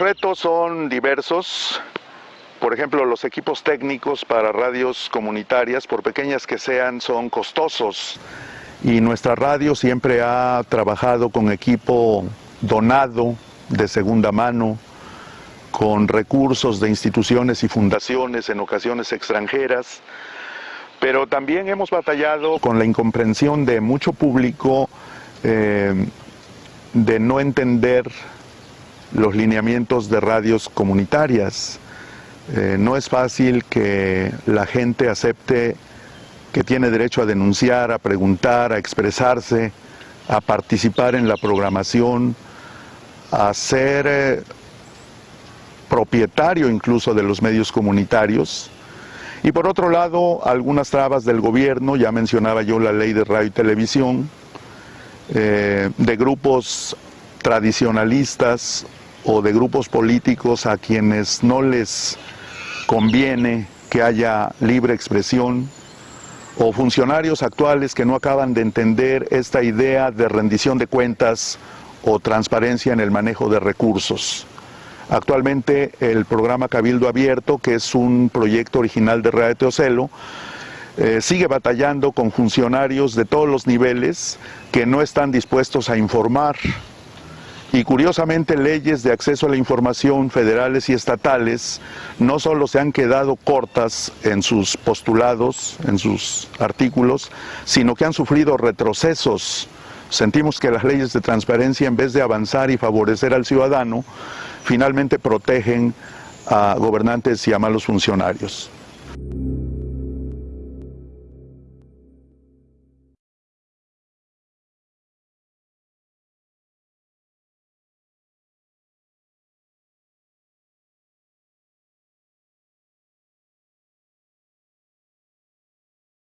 retos son diversos. Por ejemplo, los equipos técnicos para radios comunitarias, por pequeñas que sean, son costosos. Y nuestra radio siempre ha trabajado con equipo donado de segunda mano, con recursos de instituciones y fundaciones, en ocasiones extranjeras. Pero también hemos batallado con la incomprensión de mucho público eh, de no entender los lineamientos de radios comunitarias. Eh, no es fácil que la gente acepte que tiene derecho a denunciar, a preguntar, a expresarse, a participar en la programación, a ser eh, propietario incluso de los medios comunitarios. Y por otro lado, algunas trabas del gobierno, ya mencionaba yo la ley de radio y televisión, eh, de grupos tradicionalistas o de grupos políticos a quienes no les conviene que haya libre expresión, o funcionarios actuales que no acaban de entender esta idea de rendición de cuentas o transparencia en el manejo de recursos. Actualmente el programa Cabildo Abierto, que es un proyecto original de Radio Teocelo, eh, sigue batallando con funcionarios de todos los niveles que no están dispuestos a informar y curiosamente leyes de acceso a la información federales y estatales no solo se han quedado cortas en sus postulados, en sus artículos, sino que han sufrido retrocesos. Sentimos que las leyes de transparencia en vez de avanzar y favorecer al ciudadano, finalmente protegen a gobernantes y a malos funcionarios.